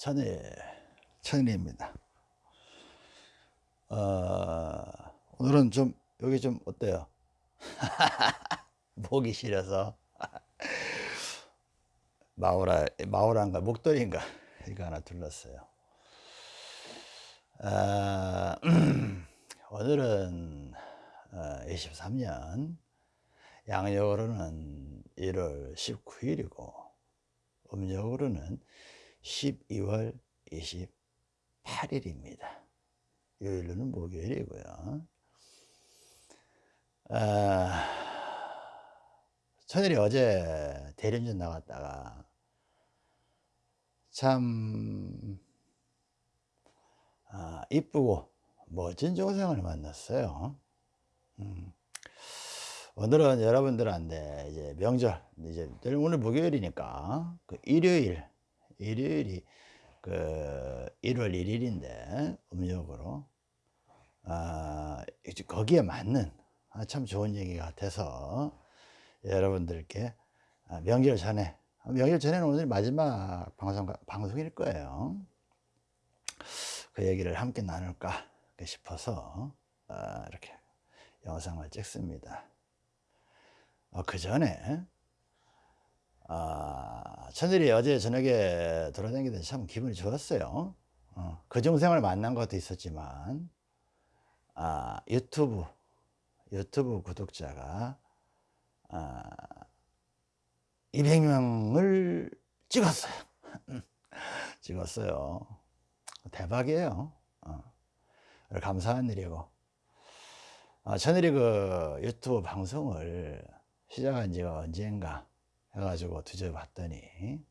천일, 천일입니다. 어, 오늘은 좀, 여기 좀 어때요? 목이 시려서. 마오라, 마오라인가, 목도리인가, 이거 하나 둘렀어요. 아, 오늘은 23년, 양력으로는 1월 19일이고, 음력으로는 12월 28일입니다. 요일로는 목요일이고요. 아, 천일이 어제 대리운전 나갔다가 참 아, 이쁘고 멋진 동생을 만났어요. 음. 오늘은 여러분들한테 이제 명절 이제 오늘 목요일이니까 그 일요일 일요일이 그 1월 1일인데 음력으로 아 거기에 맞는 아, 참 좋은 얘기 같아서 여러분들께 아, 명절 전에 명절 전에는 오늘 마지막 방송 방송일 거예요. 그 얘기를 함께 나눌까 싶어서 아, 이렇게 영상을 찍습니다. 어, 그 전에 아, 천일이 어제 저녁에 돌아다니는데 참 기분이 좋았어요. 어, 그 중생을 만난 것도 있었지만 아, 유튜브 유튜브 구독자가 아, 200명을 찍었어요. 찍었어요. 대박이에요. 어. 감사한 일이고 아, 천일이 그 유튜브 방송을 시작한 지가 언젠가 해가지고 뒤져봤더니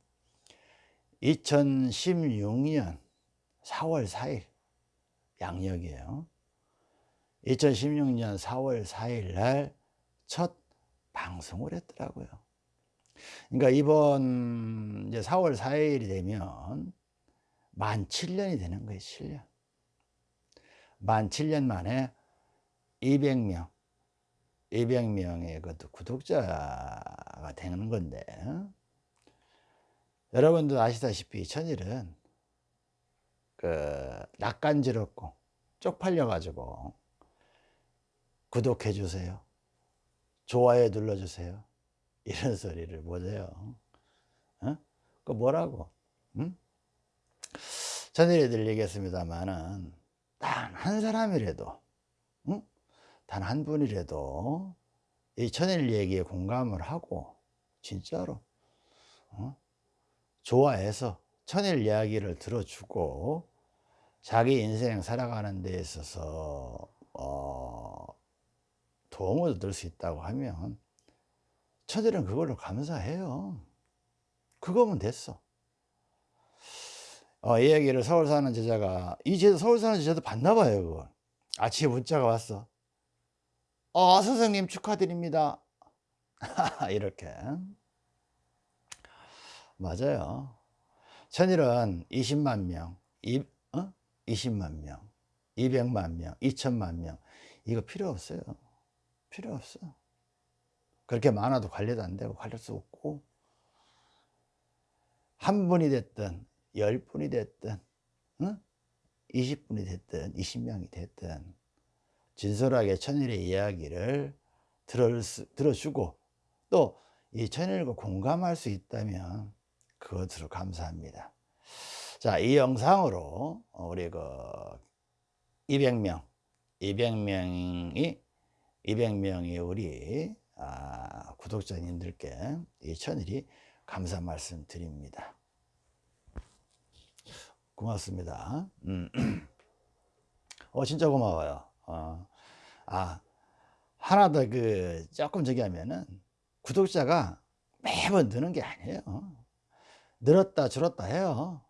2016년 4월 4일 양력이에요. 2016년 4월 4일 날 첫 방송을 했더라고요. 그러니까 이번 이제 4월 4일이 되면 만 7년이 되는 거예요 7년. 만 7년 만에 200명 200명의 그 구독자 가 되는 건데 여러분도 아시다시피 천일은 그 낯간지럽고 쪽팔려 가지고 구독해 주세요 좋아요 눌러 주세요 이런 소리를 못해요 어? 그 뭐라고 응? 천일이 들리겠습니다만은 단 한 사람이라도 응? 단한 분이라도 이 천일 얘기에 공감을 하고 진짜로 어? 좋아해서 천일 이야기를 들어주고 자기 인생 살아가는 데 있어서 어, 도움을 얻을 수 있다고 하면 천일은 그걸로 감사해요. 그거면 됐어. 어, 이 얘기를 서울 사는 제자가 이 제자 서울 사는 제자도 봤나 봐요 그걸. 아침에 문자가 왔어 어, 선생님 축하드립니다. 이렇게. 맞아요. 천일은 20만 명, 이, 어? 20만 명, 200만 명, 2천만 명. 이거 필요 없어요. 필요 없어. 그렇게 많아도 관리도 안 되고 관리할 수 없고 한 분이 됐든 열 분이 됐든 어? 20분이 됐든 20명이 됐든 진솔하게 천일의 이야기를 들어주고 또 이 천일과 공감할 수 있다면 그것으로 감사합니다. 자, 이 영상으로 우리 그 200명, 200명이 200명이 우리 아, 구독자님들께 이 천일이 감사 말씀 드립니다. 고맙습니다. 음. 어, 진짜 고마워요. 어, 아, 하나 더 그 조금 저기 하면은 구독자가 매번 느는 게 아니에요. 늘었다 줄었다 해요.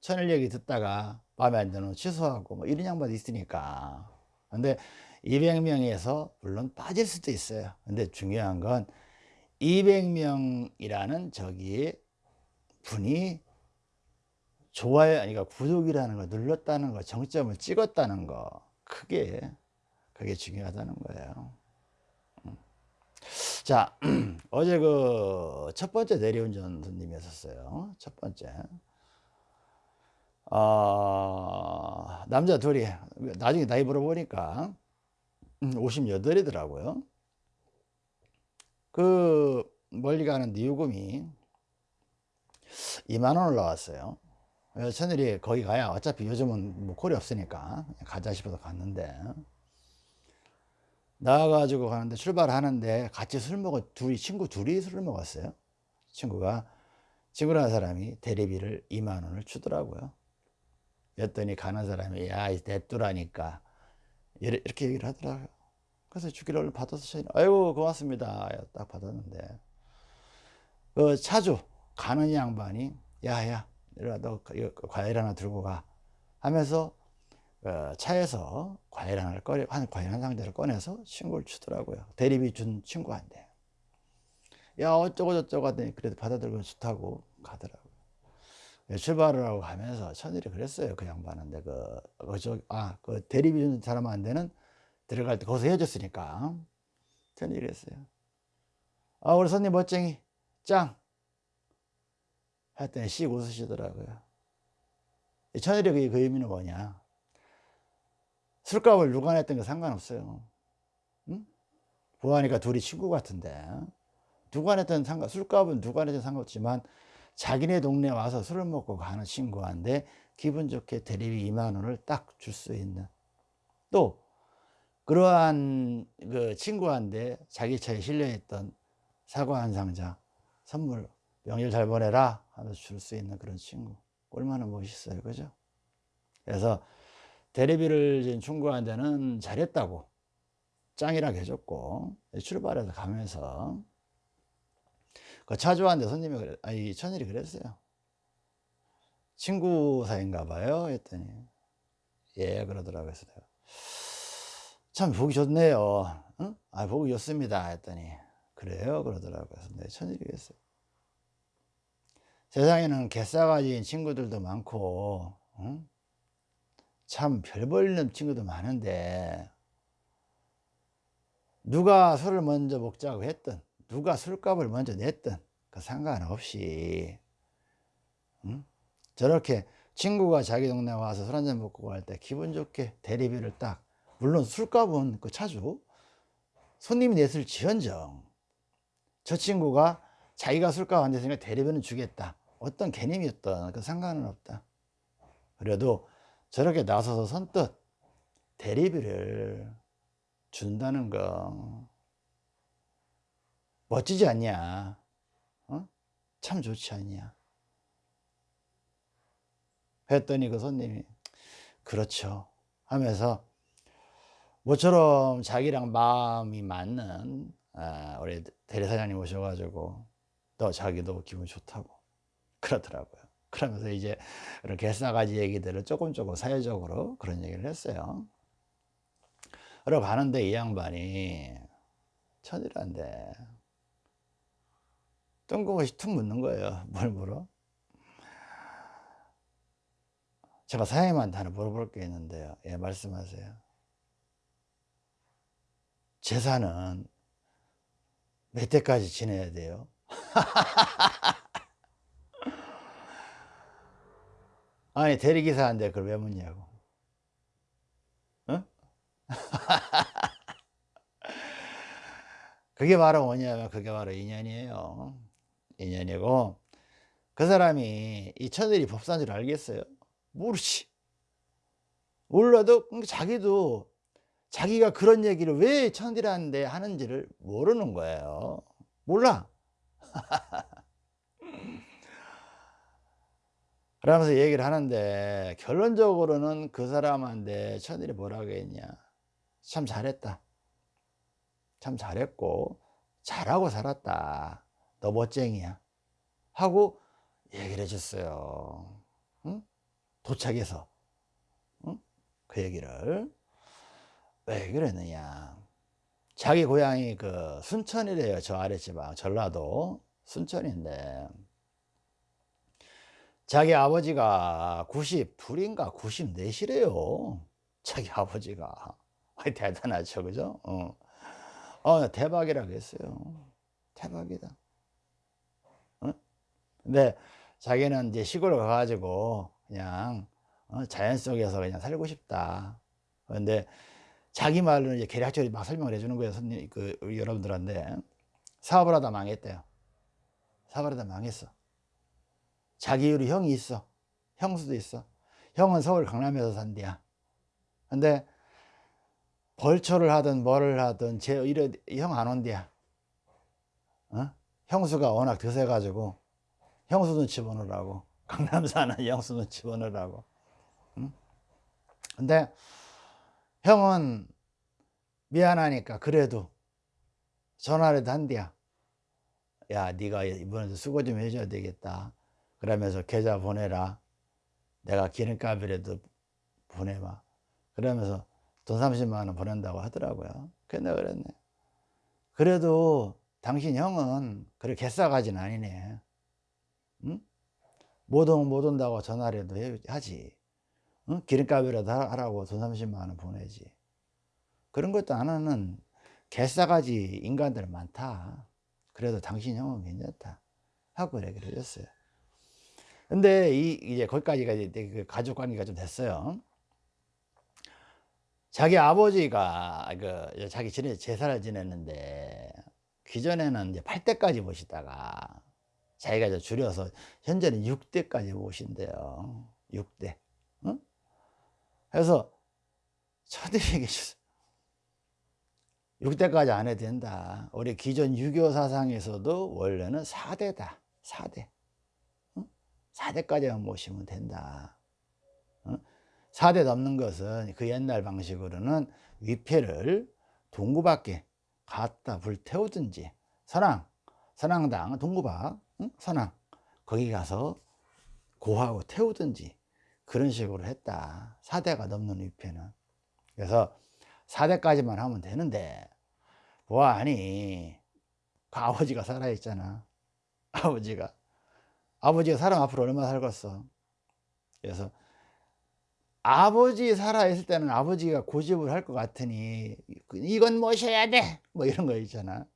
천일 얘기 듣다가 마음에 안 드는 취소하고 뭐 이런 양반도 있으니까. 근데 200명에서 물론 빠질 수도 있어요. 근데 중요한 건 200명이라는 저기 분이 좋아요, 그러니까 구독이라는 거 눌렀다는 거, 정점을 찍었다는 거, 크게 그게 중요하다는 거예요. 음. 자, 어제 그 첫 번째 대리운전 손님이었어요. 첫 번째. 어, 남자 둘이 나중에 나이 물어보니까 58이더라고요. 그 멀리 가는 니우금이 2만 원 올라왔어요. 천일이 거기 가야 어차피 요즘은 뭐 콜이 없으니까 가자 싶어서 갔는데 나와가지고 가는데 출발하는데 같이 술 먹어 둘이 친구 둘이 술을 먹었어요. 친구가 친구라는 사람이 대리비를 2만 원을 주더라고요. 그랬더니 가는 사람이 야 냅두라니까 이렇게 얘기를 하더라고요. 그래서 주기를 받아서 아이고 고맙습니다. 딱 받았는데 그 차주 가는 양반이 야야 너 과일 하나 들고 가 하면서 어, 차에서 과일 하나를 꺼내 한 과일 한 상자를 꺼내서 친구를 주더라고요. 대리비 준 친구한테 야 어쩌고 저쩌고 하더니 그래도 받아들고 좋다고 가더라고요. 예, 출발을 하고 가면서 천일이 그랬어요. 그 양반한테 그, 그, 저, 아, 그 대리비 준 사람한테는 들어갈 때 거기서 헤어졌으니까. 천일이 그랬어요. 아, 우리 손님 멋쟁이, 짱. 했더니 씩 웃으시더라고요. 천일이 그 의미는 뭐냐. 술값을 누가 냈던 거 상관없어요. 응? 보아니까 둘이 친구 같은데. 누가 냈든 상관, 술값은 누가 냈든 상관없지만 자기네 동네 와서 술을 먹고 가는 친구한테 기분 좋게 대리비 2만 원을 딱 줄 수 있는 또 그러한 그 친구한테 자기 차에 실려있던 사과 한 상자 선물 명절 잘 보내라 하면서 줄 수 있는 그런 친구 얼마나 멋있어요 그죠 그래서 대리비를 준 친구한테는 잘했다고 짱이라고 해줬고 출발해서 가면서 그 차주한테 손님이 그래, 아니 천일이 그랬어요. 친구 사이인가 봐요. 했더니 예 그러더라고요. 그래서 내가 참 보기 좋네요. 응? 아 보기 좋습니다. 했더니 그래요 그러더라고요. 그래서 내 천일이 그랬어요. 세상에는 개싸가지인 친구들도 많고 응? 참별 볼일 친구도 많은데 누가 술을 먼저 먹자고 했든 누가 술값을 먼저 냈든 그 상관없이 응? 저렇게 친구가 자기 동네 와서 술 한잔 먹고 갈 때 기분 좋게 대리비를 딱 물론 술값은 그 차주 손님이 냈을 지연정. 저 친구가 자기가 술값 안 냈으니까 대리비는 주겠다. 어떤 개념이었던 그 상관은 없다. 그래도 저렇게 나서서 선뜻 대리비를 준다는 거 멋지지 않냐? 어? 참 좋지 않냐? 했더니 그 손님이 그렇죠 하면서 모처럼 자기랑 마음이 맞는 아, 우리 대리사장님 오셔가지고 너 자기도 기분 좋다고 그러더라고요. 그러면서 이제 그런 개싸가지 얘기들을 조금 조금 사회적으로 그런 얘기를 했어요. 그러고 가는데 이 양반이 천이란데 뜬금없이 툭 묻는 거예요. 뭘 물어? 제가 사장님한테 하나 물어볼 게 있는데요. 예, 말씀하세요. 재산은 몇 대까지 지내야 돼요? 아니, 대리기사한테 그걸 왜 묻냐고. 어? 그게 바로 뭐냐면, 그게 바로 인연이에요. 인연이고 그 사람이 이 천일이 법사인 줄 알겠어요? 모르지 몰라도 자기도 자기가 그런 얘기를 왜 천일한테 하는지를 모르는 거예요 몰라 그러면서 얘기를 하는데 결론적으로는 그 사람한테 천일이 뭐라고 했냐. 참 잘했다. 참 잘했고 잘하고 살았다. 너 멋쟁이야. 하고 얘기를 해줬어요. 응? 도착해서. 응? 그 얘기를. 왜 그랬느냐. 자기 고향이 그 순천이래요. 저 아래 지방 전라도 순천인데 자기 아버지가 92인가 94시래요 자기 아버지가 대단하죠 그죠 어. 어 대박이라고 했어요 대박이다 근데 자기는 이제 시골 가가지고 그냥 어, 자연 속에서 그냥 살고 싶다. 그런데 자기 말로는 이제 계략적으로 막 설명을 해주는 거예요. 손님, 그, 여러분들한테. 사업을 하다 망했대요. 사업을 하다 망했어. 자기 유리 형이 있어. 형수도 있어. 형은 서울 강남에서 산대야. 근데 벌초를 하든 뭐를 하든 제 이래 형 안 온대야. 어? 형수가 워낙 드세가지고 형수 눈치 보느라고 강남 사는 형수 눈치 보느라고. 응? 근데 형은 미안하니까 그래도 전화라도 한대야. 야, 네가 이번에도 수고 좀 해줘야 되겠다. 그러면서 계좌 보내라. 내가 기름값이라도 보내봐. 그러면서 돈 30만 원 보낸다고 하더라고요. 그래 내가 그랬네. 그래도 당신 형은 그렇게 개싸가진 아니네. 응? 못, 온, 못 온다고 전화라도 하지. 응? 기름값이라도 하라고 돈 30만 원 보내지. 그런 것도 안 하는 개싸가지 인간들 많다. 그래도 당신 형은 괜찮다. 하고 얘기를 해줬어요. 근데 이, 이제 거기까지가 이제 그 가족 관계가 좀 됐어요. 자기 아버지가 그 자기 전에 제사를 지냈는데 기존에는 이제 8대까지 모시다가 자기가 이제 줄여서 현재는 6대까지 모신대요. 6대. 응? 그래서 처들에게 6대까지 안 해도 된다. 우리 기존 유교 사상에서도 원래는 4대다. 4대. 4대까지만 모시면 된다. 4대 넘는 것은 그 옛날 방식으로는 위패를 동구 밖에 갖다 불태우든지 선왕, 선왕당, 동구박, 선왕 거기 가서 고하고 태우든지 그런 식으로 했다. 4대가 넘는 위패는. 그래서 4대까지만 하면 되는데 뭐하니 그 아버지가 살아있잖아. 아버지가. 아버지가 사람 앞으로 얼마나 살겠어. 그래서 아버지 살아있을 때는 아버지가 고집을 할 것 같으니 이건 모셔야 돼! 뭐 이런 거 있잖아.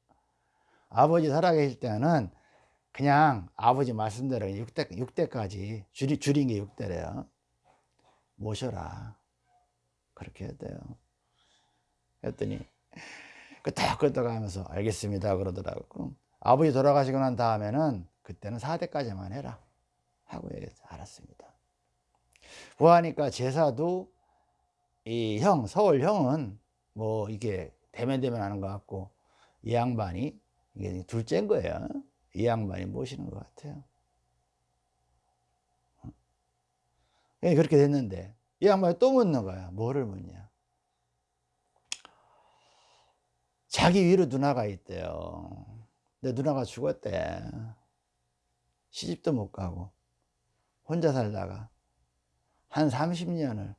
아버지 살아계실 때는 그냥 아버지 말씀대로 6대, 6대까지 줄이, 줄인 게 6대래요. 모셔라. 그렇게 돼요. 했더니 끄떡끄떡 하면서 알겠습니다 그러더라고. 아버지 돌아가시고 난 다음에는 그때는 4대까지만 해라 하고 얘기해서 알았습니다. 보아하니까 제사도 이 형, 서울 형은 뭐 이게 대면 대면 하는 것 같고 이 양반이 이게 둘째인 거예요. 이 양반이 모시는 것 같아요. 예, 그렇게 됐는데 이 양반이 또 묻는 거야. 뭐를 묻냐. 자기 위로 누나가 있대요. 근데 누나가 죽었대. 시집도 못 가고 혼자 살다가 한 30년을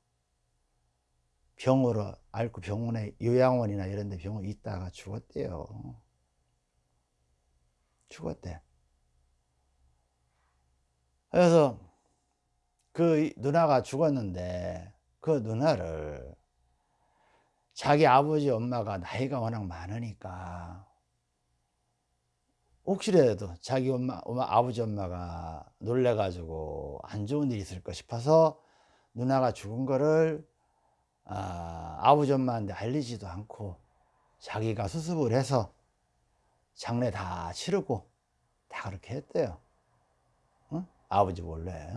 병으로 앓고 병원에 요양원이나 이런 데 병원에 있다가 죽었대요. 죽었대. 그래서 그 누나가 죽었는데 그 누나를 자기 아버지 엄마가 나이가 워낙 많으니까 혹시라도 자기 엄마, 엄마 아버지 엄마가 놀래 가지고 안 좋은 일이 있을까 싶어서 누나가 죽은 거를 아, 아버지 엄마한테 알리지도 않고 자기가 수습을 해서 장례 다 치르고 다 그렇게 했대요. 응? 아버지 몰래.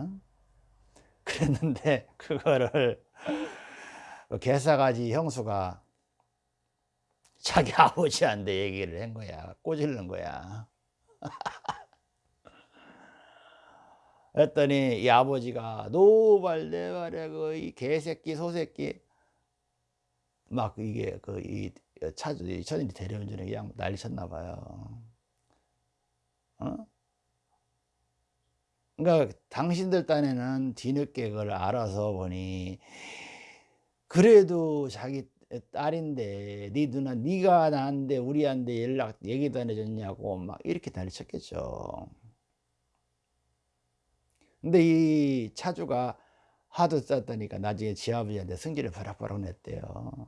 그랬는데 그거를 그 개사가지 형수가 자기 아버지한테 얘기를 한 거야. 꼬질른 거야 했더니 이 아버지가 노발대발에 그이 개새끼 소새끼 막 이게 그 이 차주 천일이 대리운전에 그냥 난리 쳤나 봐요. 어? 그러니까 당신들 딴에는 뒤늦게 그걸 알아서 보니 그래도 자기 딸인데 네 누나 네가 나한테 우리한테 연락 얘기도 안 해줬냐고 막 이렇게 난리 쳤겠죠. 근데 이 차주가 하도 썼다니까 나중에 지 아버지한테 승질을 바락바락 냈대요.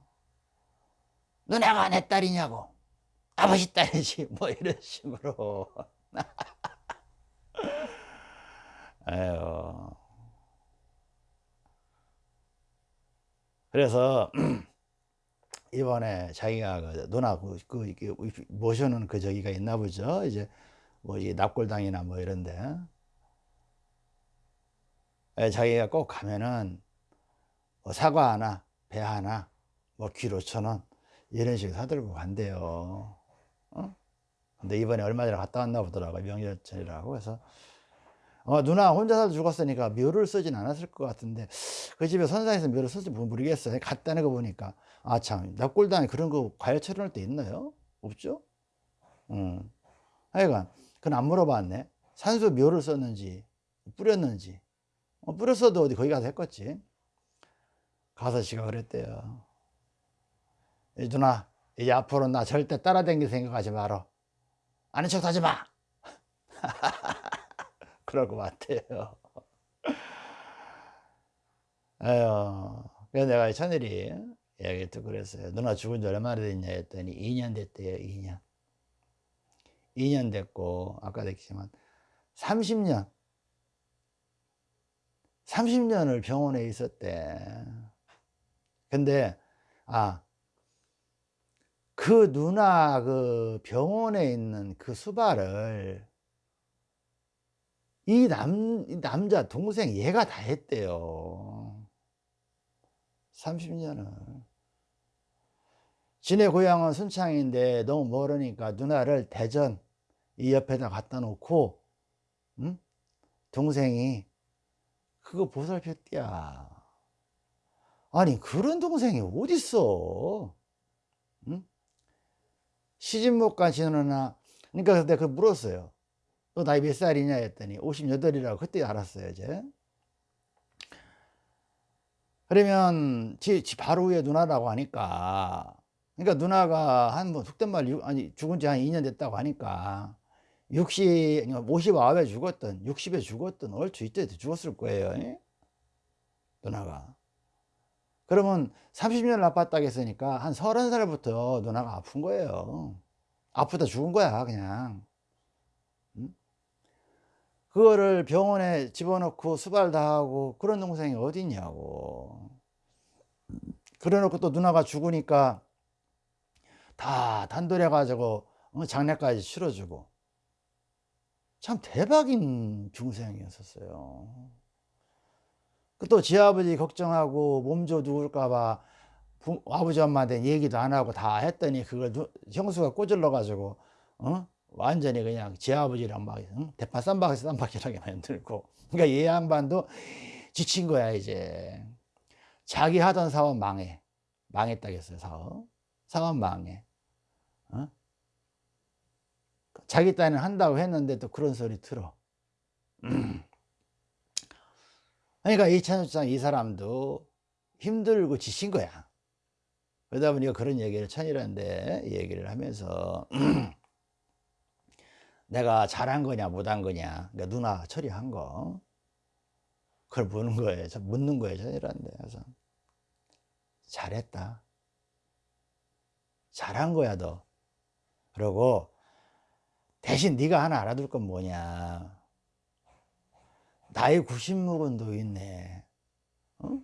누나가 내 딸이냐고. 아버지 딸이지. 뭐 이런 식으로. 아유. 그래서 이번에 자기가 그 누나 그, 그 이렇게 모셔놓은 그 저기가 있나 보죠. 이제 뭐 이 납골당이나 뭐 이런데 예, 자기가 꼭 가면은 뭐 사과 하나, 배 하나, 뭐귀 5천 원 이런 식으로 사들고 간대요. 어? 근데 이번에 얼마 전에 갔다 왔나 보더라고요. 명절 전이라고. 그래서 어, 누나 혼자 서 죽었으니까 묘를 쓰진 않았을 것 같은데 그 집에 선상에서 묘를 쓸지 모르겠어요. 갔다는 거 보니까 아참 납골당에 그런 거 과일 처리할 때 있나요? 없죠? 음. 하여간 그건 안 물어봤네. 산수 묘를 썼는지 뿌렸는지 어, 뿌렸어도 어디 거기 가서 했겠지. 가서 지가 그랬대요. 누나 이제 앞으로 나 절대 따라다닐 생각하지 마라. 아는 척 하지 마. 그럴 것 같아요. 에휴, 그래서 내가 천일이 이야기 듣고 그랬어요. 누나 죽은 지 얼마나 됐냐 했더니 2년 됐대요, 2년. 2년 됐고, 아까도 얘기했지만 30년. 30년을 병원에 있었대. 근데, 아, 그 누나 그 병원에 있는 그 수발을 이 남, 이 남자 동생 얘가 다 했대요. 30년을. 지네 고향은 순창인데 너무 멀으니까 누나를 대전 이 옆에다 갖다 놓고 응? 동생이 그거 보살폈디야. 아니 그런 동생이 어딨어? 응? 시집 못 가시느나 그러니까 내가 그 물었어요. 너 나이 몇 살이냐 했더니 58이라고 그때 알았어요 이제 그러면 지, 지 바로 위에 누나라고 하니까 그러니까 누나가 한뭐 속된 말 아니 죽은 지 한 2년 됐다고 하니까 60 59에 죽었던 60에 죽었던 얼추 이때 죽었을 거예요 누나가. 그러면 30년을 아팠다고 했으니까 한 30살부터 누나가 아픈 거예요. 아프다 죽은 거야 그냥. 그거를 병원에 집어넣고 수발 다 하고 그런 동생이 어디 있냐고. 그래 놓고 또 누나가 죽으니까 다 단돌해 가지고 어, 장례까지 치러주고. 참 대박인 중생이었었어요. 또 지아버지 걱정하고 몸져 누울까봐 아버지 엄마한테 얘기도 안 하고 다 했더니 그걸 형수가 꼬질러 가지고 어? 완전히 그냥 제 아버지랑 막 응? 대파 쌈박에서 쌈박이라게 만들고. 그러니까 얘 양반도 지친 거야 이제. 자기 하던 사업 망해. 망했다겠어요 사업. 사업 망해 어? 자기 딴에 한다고 했는데 또 그런 소리 들어. 그러니까 이찬수장 이 사람도 힘들고 지친 거야. 그러다 보니까 그런 얘기를 천이라는데 얘기를 하면서 내가 잘한 거냐 못한 거냐. 그러니까 누나 처리한 거. 그걸 묻는 거예요. 묻는 거예요 전이란데. 그래서 잘했다. 잘한 거야 너 그러고 대신 네가 하나 알아둘 건 뭐냐? 나이 90 먹은 도 있네. 어?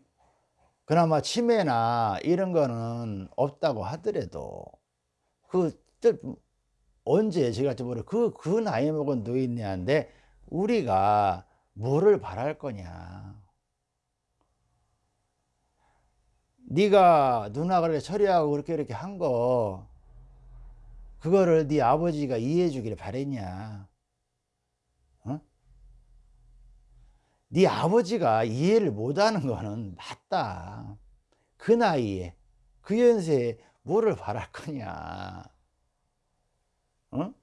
그나마 치매나 이런 거는 없다고 하더라도 그 언제 제가 모르 그, 그 나이 먹은 노인네한테 우리가 뭐를 바랄 거냐? 네가 누나 그렇게 처리하고 그렇게 이렇게 한 거 그거를 네 아버지가 이해해 주기를 바랬냐? 어? 네 아버지가 이해를 못하는 거는 맞다. 그 나이에 그 연세에 뭐를 바랄 거냐? 어?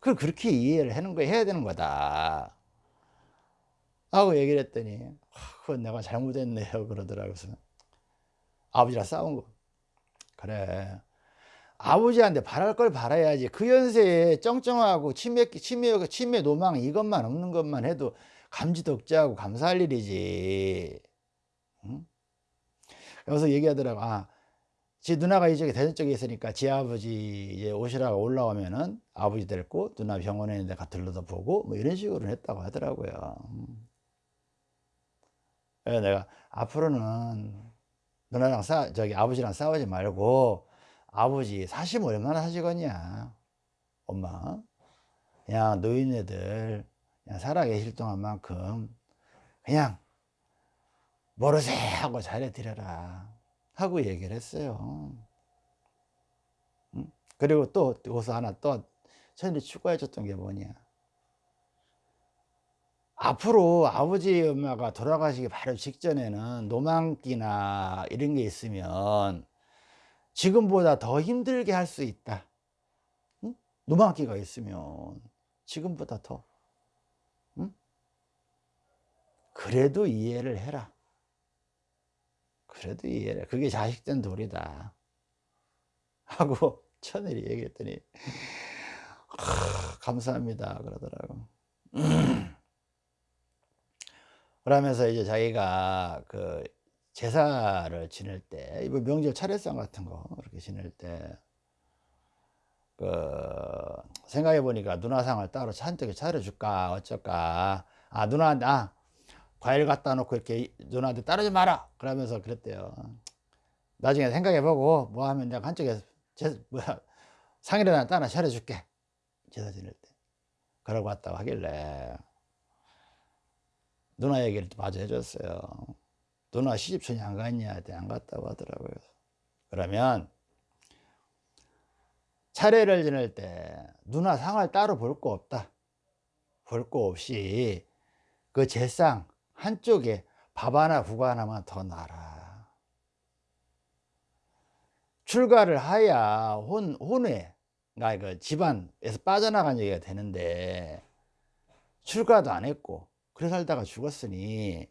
그걸 그렇게 이해를 하는 거 해야 되는 거다. 하고 얘기를 했더니 그건 내가 잘못했네요. 그러더라고요 아버지랑 싸운 거. 그래 아버지한테 바랄 걸 바라야지 그 연세에 쩡쩡하고 치매, 치매, 치매 노망 이것만 없는 것만 해도 감지덕지하고 감사할 일이지 응? 그래서 얘기하더라고 아, 지 누나가 이쪽에 대전 쪽에 있으니까 지 아버지 이제 오시라고 올라오면은 아버지 데리고 누나 병원에 있는 데 가 들러다 보고 뭐 이런 식으로 했다고 하더라고요. 그래서 내가 앞으로는 누나랑 싸 저기 아버지랑 싸우지 말고 아버지 사시면 얼마나 사시겠냐? 엄마 그냥 노인네들 그냥 살아계실 동안만큼 그냥 모르세 하고 잘해드려라 하고 얘기를 했어요. 응? 그리고 또 여기서 하나 또 천일이 추가해 줬던 게 뭐냐? 앞으로 아버지 엄마가 돌아가시기 바로 직전에는 노망기나 이런 게 있으면 지금보다 더 힘들게 할 수 있다 응? 노망기가 있으면 지금보다 더 응? 그래도 이해를 해라 그래도 이해를 해. 그게 자식된 도리다 하고 천일이 얘기했더니 감사합니다 그러더라고 그러면서 이제 자기가 그 제사를 지낼 때, 이번 명절 차례상 같은 거 이렇게 지낼 때, 그 생각해 보니까 누나상을 따로 한쪽에 차려줄까 어쩔까. 아 누나 나 과일 갖다 놓고 이렇게 누나한테 따르지 마라. 그러면서 그랬대요. 나중에 생각해 보고 뭐 하면 내가 한쪽에 제 뭐야 상이라도 따라 차려줄게. 제사 지낼 때. 그러고 왔다고 하길래 누나 얘기를 마저 해줬어요. 누나 시집촌이 안 갔냐? 안 갔다고 하더라고요. 그러면 차례를 지낼 때 누나 상을 따로 볼 거 없다. 볼 거 없이 그 제상 한쪽에 밥 하나 국 하나만 더 놔라. 출가를 하야 혼, 혼회, 그러니까 그 집안에서 빠져나간 얘기가 되는데 출가도 안 했고 그래 살다가 죽었으니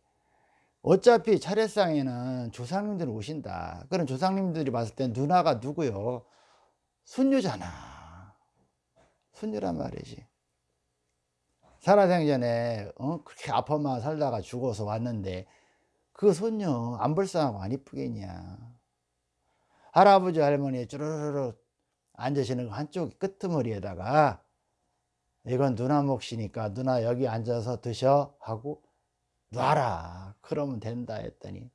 어차피 차례상에는 조상님들 오신다. 그런 조상님들이 봤을 땐 누나가 누구요? 손녀잖아. 손녀란 말이지. 살아생전에 어? 그렇게 아파만 살다가 죽어서 왔는데 그 손녀 안 불쌍하고 안 이쁘겠냐. 할아버지 할머니 쭈르르르 앉으시는 한쪽 끄트머리에다가 이건 누나 몫이니까 누나 여기 앉아서 드셔 하고 놔라. 그러면 된다 했더니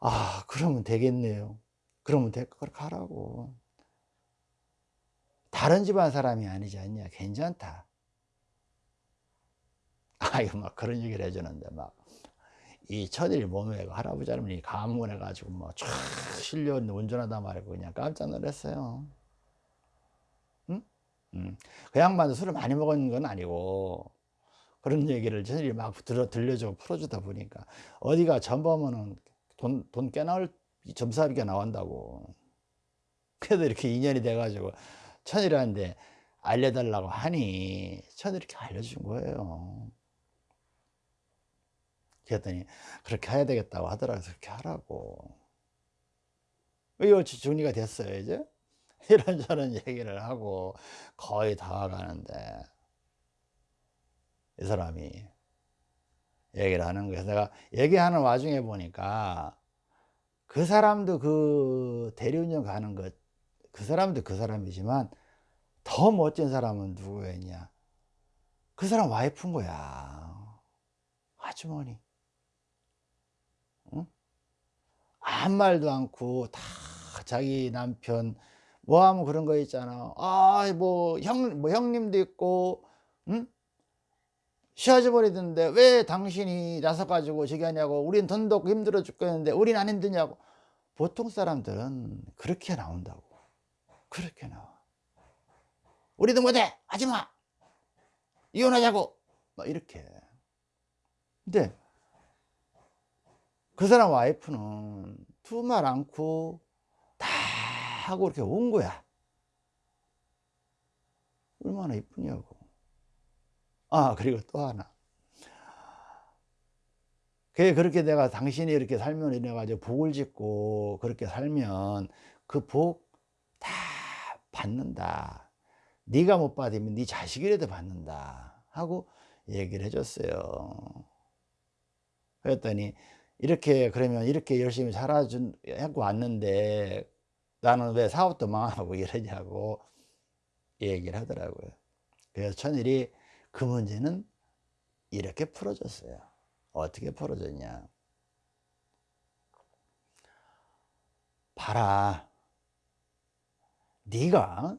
아 그러면 되겠네요. 그러면 될 그렇게 하라고. 다른 집안 사람이 아니지 않냐? 괜찮다. 아이고 막 그런 얘기를 해주는데 막. 이 천일 몸에 할아버지 할머니 감문해 가지고 뭐쫙 실려 운전하다 말고 그냥 깜짝 놀랐어요. 음. 그 양반도 술을 많이 먹은 건 아니고 그런 얘기를 저들이 막 들어, 들려주고 풀어주다 보니까 어디가 전범은 돈, 돈 깨나올 점사비가 나온다고. 그래도 이렇게 인연이 돼가지고 천일한테 알려달라고 하니 천일이 이렇게 알려준 거예요. 그랬더니 그렇게 해야 되겠다고 하더라고요. 그렇게 하라고. 이거 정리가 됐어요 이제? 이런저런 얘기를 하고 거의 다 와가는데 이 사람이 얘기를 하는 거예요. 내가 얘기하는 와중에 보니까 그 사람도 그 대리운전 가는 것, 그 사람도 그 사람이지만 더 멋진 사람은 누구였냐? 그 사람 와이프인 거야. 아주머니. 응? 아무 말도 않고 다 자기 남편 뭐 하면 그런 거 있잖아. 아, 뭐, 형, 뭐, 형님도 있고, 응? 시아버지던데 왜 당신이 나서가지고 저기 하냐고, 우린 돈도 힘들어 죽겠는데, 우린 안 힘드냐고. 보통 사람들은 그렇게 나온다고. 그렇게 나와. 우리도 못해! 하지 마! 이혼하자고! 막 이렇게. 근데, 그 사람 와이프는 두 말 않고 하고 이렇게 온 거야. 얼마나 이쁘냐고. 아, 그리고 또 하나. 그게 그렇게 내가 당신이 이렇게 살면 이래 가지고 복을 짓고 그렇게 살면 그 복 다 받는다. 네가 못 받으면 네 자식이라도 받는다. 하고 얘기를 해줬어요. 그랬더니 이렇게 그러면 이렇게 열심히 살아준 하고 왔는데 나는 왜 사업도 망하고 이러냐고 얘기를 하더라고요. 그래서 천일이 그 문제는 이렇게 풀어졌어요. 어떻게 풀어졌냐. 봐라. 네가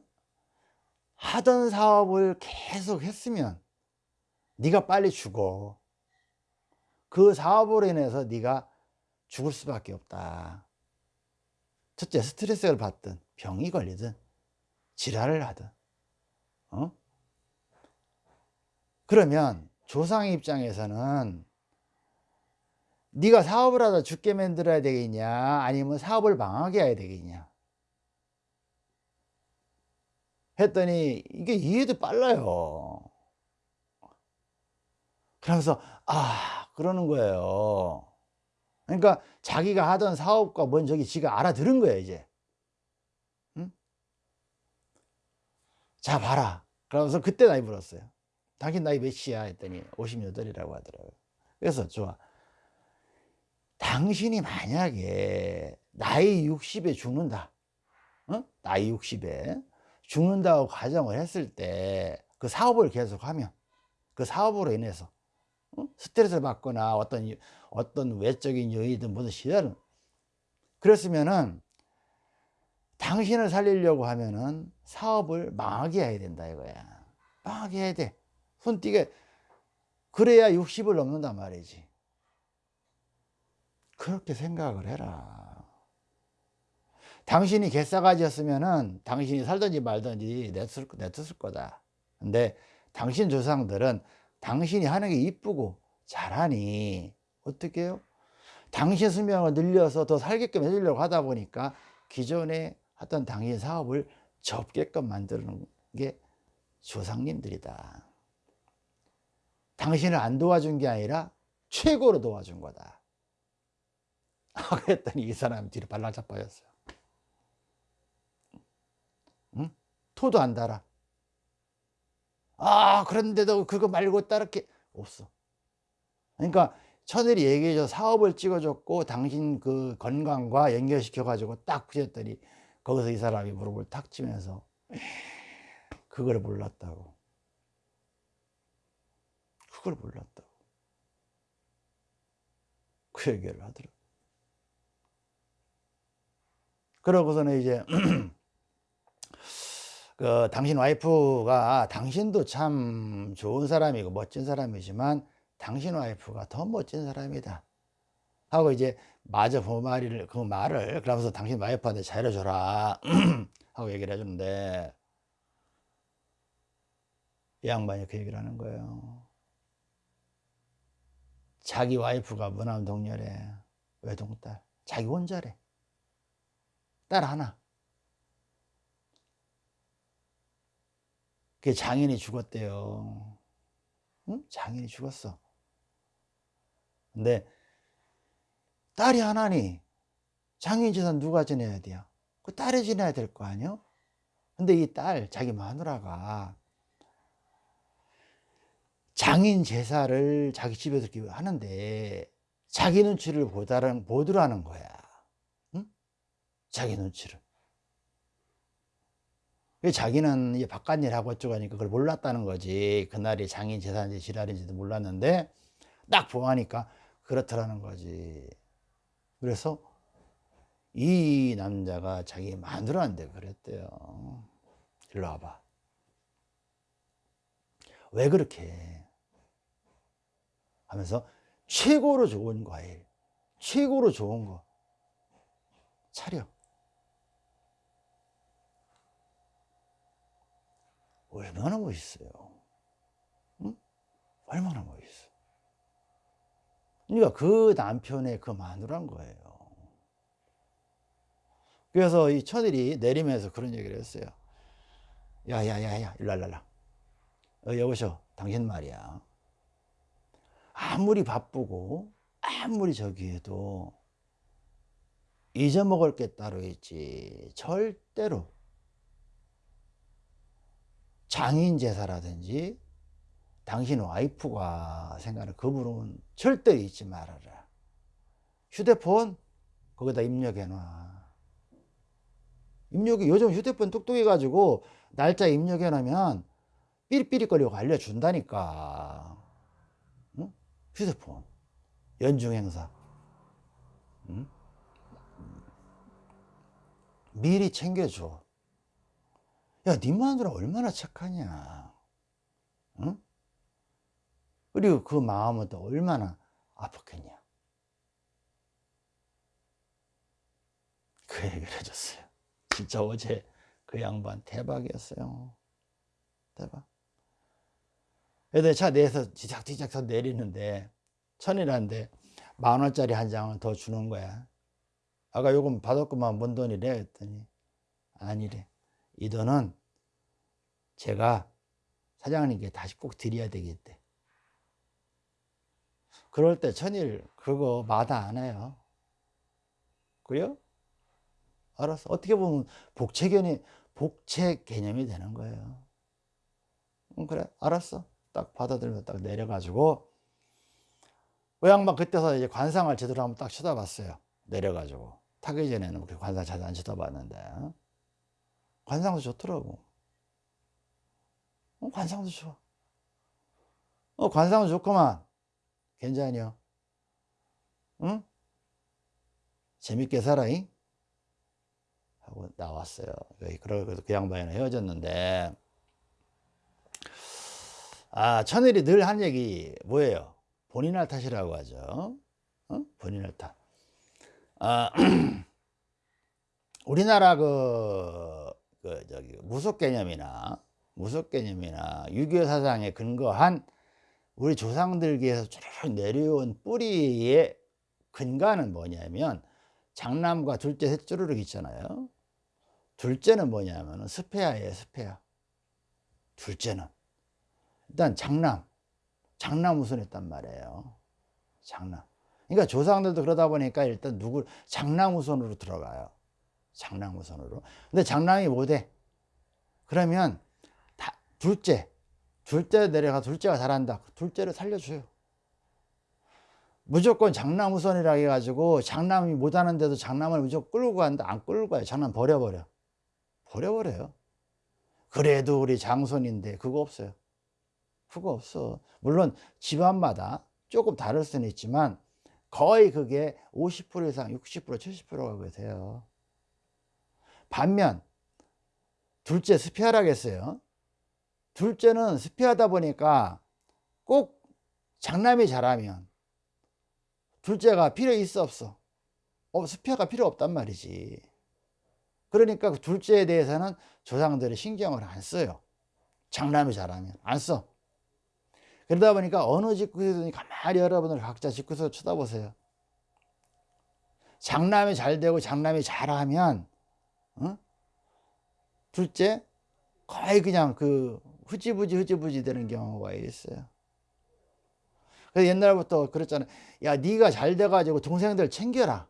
하던 사업을 계속 했으면 네가 빨리 죽어. 그 사업으로 인해서 네가 죽을 수밖에 없다. 첫째 스트레스를 받든 병이 걸리든 지랄을 하든 어? 그러면 조상의 입장에서는 네가 사업을 하다 죽게 만들어야 되겠냐? 아니면 사업을 망하게 해야 되겠냐? 했더니 이게 이해도 빨라요. 그러면서 아 그러는 거예요. 그러니까 자기가 하던 사업과 뭔 저기 지가 알아들은 거예요 이제. 응? 자 봐라. 그러면서 그때 나이 물었어요 당신 나이 몇이야? 했더니 58이라고 하더라고요. 그래서 좋아. 당신이 만약에 나이 60에 죽는다. 어? 나이 60에 죽는다고 가정을 했을 때 그 사업을 계속하면 그 사업으로 인해서 어? 스트레스를 받거나 어떤 어떤 외적인 요인이든 무슨 시달은. 그랬으면은 당신을 살리려고 하면은 사업을 망하게 해야 된다 이거야. 망하게 해야 돼 손띠게 그래야 60을 넘는단 말이지. 그렇게 생각을 해라. 당신이 개싸가지였으면은 당신이 살든지 말든지 냈을, 냈을 거다. 근데 당신 조상들은 당신이 하는 게 이쁘고 잘하니 어떻게 해요? 당신 수명을 늘려서 더 살게끔 해주려고 하다 보니까 기존에 하던 당신 사업을 접게끔 만드는 게 조상님들이다 당신을 안 도와준 게 아니라 최고로 도와준 거다. 그랬더니 이 사람 뒤로 발락 자빠졌어요. 응? 토도 안 달아. 아 그런데도 그거 말고 따르게 없어. 그러니까 천일이 얘기해줘 사업을 찍어줬고 당신 그 건강과 연결시켜 가지고 딱 부셨더니 거기서 이 사람이 무릎을 탁 치면서 그걸 몰랐다고 그걸 몰랐다고. 그 얘기를 하더라고. 그러고서는 이제 그 당신 와이프가 당신도 참 좋은 사람이고 멋진 사람이지만 당신 와이프가 더 멋진 사람이다. 하고 이제 마저 그 말을 그 말을 그러면서 당신 와이프한테 잘해줘라. 하고 얘기를 해주는데 이 양반이 그 얘기를 하는 거예요 자기 와이프가 무남 동렬에 외동딸 자기 혼자래 딸 하나 그 장인이 죽었대요 응? 장인이 죽었어 근데 딸이 하나니 장인 재산 누가 지내야 돼요? 그 딸이 지내야 될 거 아니요? 근데 이 딸 자기 마누라가 장인 제사를 자기 집에서 하는데 자기 눈치를 보다는 보더라는 거야. 응? 자기 눈치를. 자기는 이제 바깥일 하고 어쩌고 하니까 그걸 몰랐다는 거지. 그날이 장인 제사인지 지랄인지도 몰랐는데 딱 보아하니까 그렇더라는 거지. 그래서 이 남자가 자기 마누라한테 그랬대요. 일로 와봐. 왜 그렇게 해? 하면서 최고로 좋은 과일, 최고로 좋은 거 차려. 얼마나 멋있어요. 응? 얼마나 멋있어. 그러니까 그 남편의 그 마누라인 거예요. 그래서 이 처들이 내리면서 그런 얘기를 했어요. 야야야야 일랄랄라. 어, 여보셔 당신 말이야. 아무리 바쁘고 아무리 저기 해도 잊어먹을 게 따로 있지. 절대로. 장인 제사라든지 당신 와이프가 생각하는 그 부분은 절대 잊지 말아라. 휴대폰 거기다 입력해 놔. 입력이 요즘 휴대폰 똑똑해 가지고 날짜 입력해 놓으면 삐리삐리거리고 알려준다니까. 응? 휴대폰 연중 행사 응? 미리 챙겨줘. 야, 네 마누라 얼마나 착하냐. 응? 그리고 그 마음은 또 얼마나 아팠겠냐. 그 얘기를 해줬어요. 진짜 어제 그 양반 대박이었어요. 대박. 애들 차 내에서 지작지작 내리는데 천이라는데 만 원짜리 한 장을 더 주는 거야. 아까 요금 받았구만 뭔 돈이래 했더니 아니래. 이 돈은 제가 사장님께 다시 꼭 드려야 되겠대. 그럴 때 천일 그거 마다 안 해요. 그래요? 알았어. 어떻게 보면 복채 개념, 복채 개념이 되는 거예요. 응, 그래, 알았어. 딱 받아들면 딱 내려가지고 그 양반 그때서 이제 관상을 제대로 한번 딱 쳐다봤어요. 내려가지고 타기 전에는 그 관상 잘 안 쳐다봤는데 관상도 좋더라고. 어, 관상도 좋아. 어, 관상도 좋구만. 괜찮이요. 응? 재밌게 살아잉? 하고 나왔어요. 그러고 그 양반이랑 헤어졌는데, 아, 천일이 늘 한 얘기 뭐예요? 본인 할 탓이라고 하죠. 어? 본인 할 탓. 아, 우리나라 그, 그, 저기, 무속 개념이나, 무속 개념이나 유교 사상에 근거한 우리 조상들께서 쭉 내려온 뿌리의 근간은 뭐냐면, 장남과 둘째 셋주르륵 있잖아요. 둘째는 뭐냐면 스페아예요, 스페아. 둘째는. 일단 장남. 장남 우선했단 말이에요. 장남. 그러니까 조상들도 그러다 보니까 일단 누굴 장남 우선으로 들어가요. 장남 우선으로. 근데 장남이 못해. 그러면 다 둘째. 둘째 내려가 둘째가 잘한다. 둘째를 살려줘요. 무조건 장남 우선이라 해가지고 장남이 못하는데도 장남을 무조건 끌고 간다. 안 끌고 가요. 장남 버려버려. 버려버려요. 그래도 우리 장손인데 그거 없어요. 그거 없어. 물론 집안마다 조금 다를 수는 있지만 거의 그게 50% 이상 60% 70%가 그세요 반면 둘째 스피하라겠어요. 둘째는 스피하다 보니까 꼭 장남이 잘하면 둘째가 필요 있어 없어? 어, 스피아가 필요 없단 말이지. 그러니까 그 둘째에 대해서는 조상들이 신경을 안 써요. 장남이 잘하면 안 써. 그러다 보니까 어느 직구에든 가만히 여러분들 각자 직구에서 쳐다보세요. 장남이 잘 되고 장남이 잘하면 어? 둘째 거의 그냥 그 흐지부지 흐지부지 되는 경우가 있어요. 그래서 옛날부터 그랬잖아요. 야, 네가 잘 돼가지고 동생들 챙겨라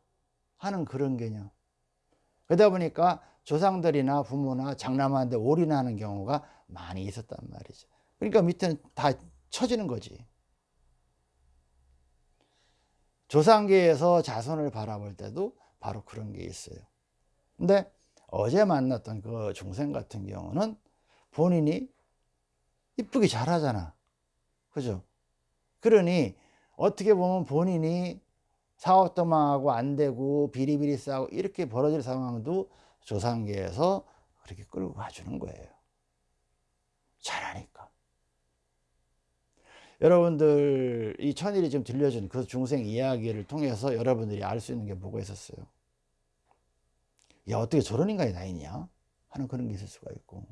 하는 그런 개념. 그러다 보니까 조상들이나 부모나 장남한테 올인하는 경우가 많이 있었단 말이죠. 그러니까 밑에는 다 처지는 거지. 조상계에서 자손을 바라볼 때도 바로 그런 게 있어요. 근데 어제 만났던 그 중생 같은 경우는 본인이 이쁘게 잘하잖아. 그죠? 그러니 어떻게 보면 본인이 사업도 망하고 안 되고 비리비리 싸고 이렇게 벌어질 상황도 조상계에서 그렇게 끌고 가주는 거예요. 잘하니까. 여러분들 이 천일이 지금 들려준 그 중생 이야기를 통해서 여러분들이 알 수 있는 게 뭐가 있었어요? 야 어떻게 저런 인간이 다 있냐? 하는 그런 게 있을 수가 있고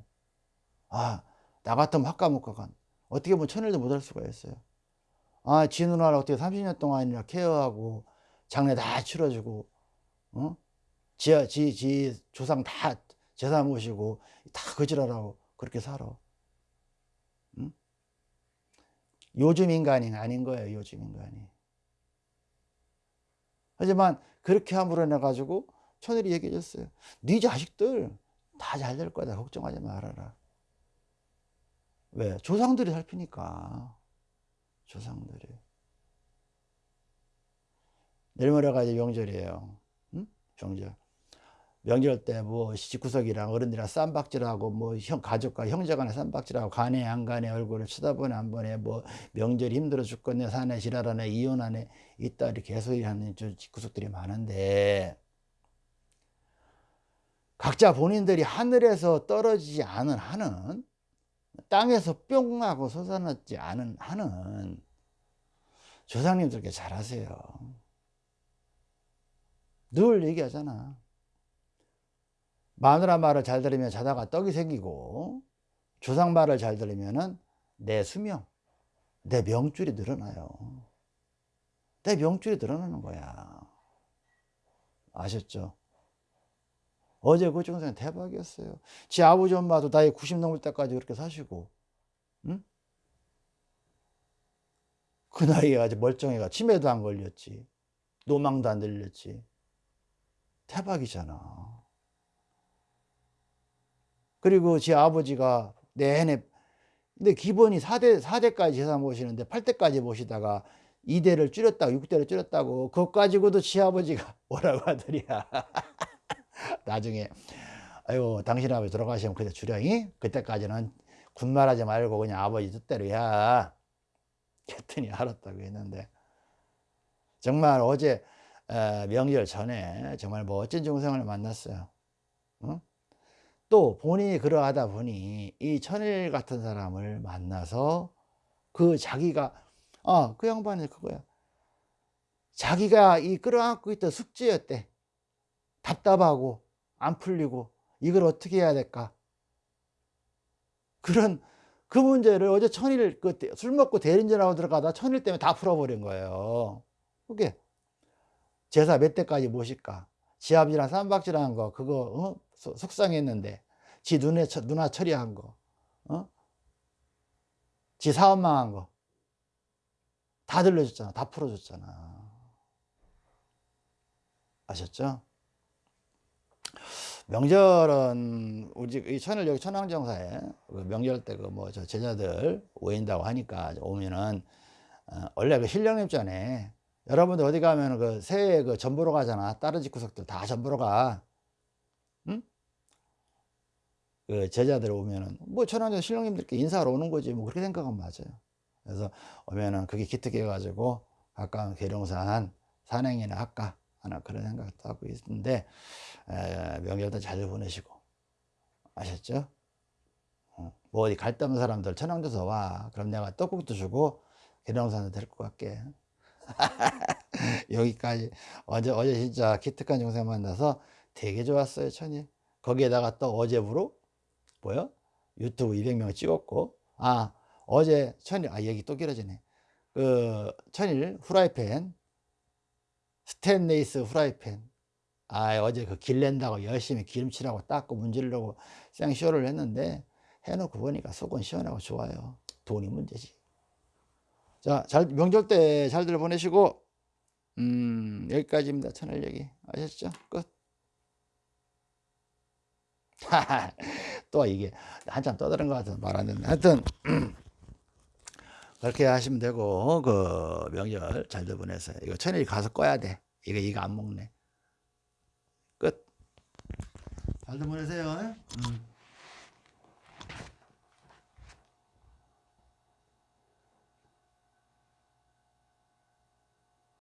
아 나 같으면 학과목과간 어떻게 보면 천일도 못할 수가 있어요. 아, 지 누나를 어떻게 30년 동안이나 케어하고 장례 다 치러주고, 어? 지, 지, 지 조상 다 제사 모시고 다 거지라라고 그렇게 살아. 응? 요즘 인간이 아닌 거예요, 요즘 인간이. 하지만 그렇게 함으로 인해가지고 천일이 얘기해 줬어요. 네 자식들 다 잘 될 거다. 걱정하지 말아라. 왜? 조상들이 살피니까. 조상들이. 내일 모레가 이제 명절이에요. 응? 명절. 명절 때뭐 시집구석이랑 어른들이랑 쌈박질하고 뭐 형 가족과 형제간에 쌈박질하고 가네 안 가네 얼굴을 쳐다보네 안 보네 뭐 명절이 힘들어 죽겠네 사네 지랄하네 이혼하네 이따 이렇게 개소리 하는 집구석들이 많은데 각자 본인들이 하늘에서 떨어지지 않은 한은 땅에서 뿅 하고 솟아났지 않은 한은 조상님들께 잘하세요. 늘 얘기하잖아. 마누라 말을 잘 들으면 자다가 떡이 생기고 조상 말을 잘 들으면 내 수명, 내 명줄이 늘어나요. 내 명줄이 늘어나는 거야. 아셨죠? 어제 그 중생 대박이었어요. 지 아버지 엄마도 나이 90 넘을 때까지 그렇게 사시고, 응? 그 나이에 아주 멀쩡해가 치매도 안 걸렸지. 노망도 안 들렸지. 대박이잖아. 그리고 지 아버지가 내내 근데 기본이 4대, 4대까지 재산 모시는데 8대까지 모시다가 2대를 줄였다고 6대를 줄였다고 그것 가지고도 지 아버지가 뭐라고 하더랴 나중에 아이고 당신 아버지 돌아가시면 그때 주량이? 그때까지는 군말하지 말고 그냥 아버지 뜻대로 야. 했더니 알았다고 했는데. 정말 어제 명절 전에 정말 멋진 중생을 만났어요. 응? 또 본인이 그러하다 보니 이 천일 같은 사람을 만나서 그 자기가 아 그 양반이 그거야. 자기가 이 끌어안고 있던 숙제였대. 답답하고 안 풀리고 이걸 어떻게 해야 될까? 그런 그 문제를 어제 천일 그술 먹고 대린전하고 들어가다 천일 때문에 다 풀어버린 거예요. 그게 제사 몇 대까지 모실까? 지압이랑 쌈박질한 거 그거 어? 속상했는데 지 눈에 누나 처리한 거 어? 지 사업 망한 거 다 들려줬잖아 다 풀어줬잖아 아셨죠? 명절은 우리 이 천을 여기 천왕정사에 그 명절 때 그 뭐 저 제자들 오인다고 하니까 오면은 어, 원래 그 신령님 전에 여러분들 어디 가면 그 새해 그 전보러 가잖아 다른 집 구석들 다 전보러 가 응? 그 제자들 오면은 뭐 천왕정 신령님들께 인사하러 오는 거지 뭐 그렇게 생각하면 맞아요. 그래서 오면은 그게 기특해 가지고 가까운 계룡산 산행이나 할까 하나 그런 생각도 하고 있는데 에, 명절도 잘 보내시고 아셨죠? 어, 뭐 어디 갈데 없는 사람들 천왕도서 와. 그럼 내가 떡국도 주고 계룡산도 데리고 갈게. 여기까지. 어제 어제 진짜 기특한 영상 만나서 되게 좋았어요 천일. 거기에다가 또 어제부로 뭐요 유튜브 200명 찍었고 아 어제 천일 아 얘기 또 길어지네 그 천일 후라이팬 스테인레이스 후라이팬 아 어제 그 길 낸다고 열심히 기름칠하고 닦고 문지르려고 생쇼를 했는데 해놓고 보니까 속은 시원하고 좋아요 돈이 문제지 자, 잘, 명절 때 잘들 보내시고, 음, 여기까지입니다. 천일 얘기. 아셨죠? 끝. 또 이게 한참 떠드는 것 같아서 말안 듣네. 하여튼, 그렇게 하시면 되고, 그 명절 잘들 보내세요. 이거 천일 가서 꺼야 돼. 이거, 이거 안 먹네. 끝. 잘들 보내세요. 음.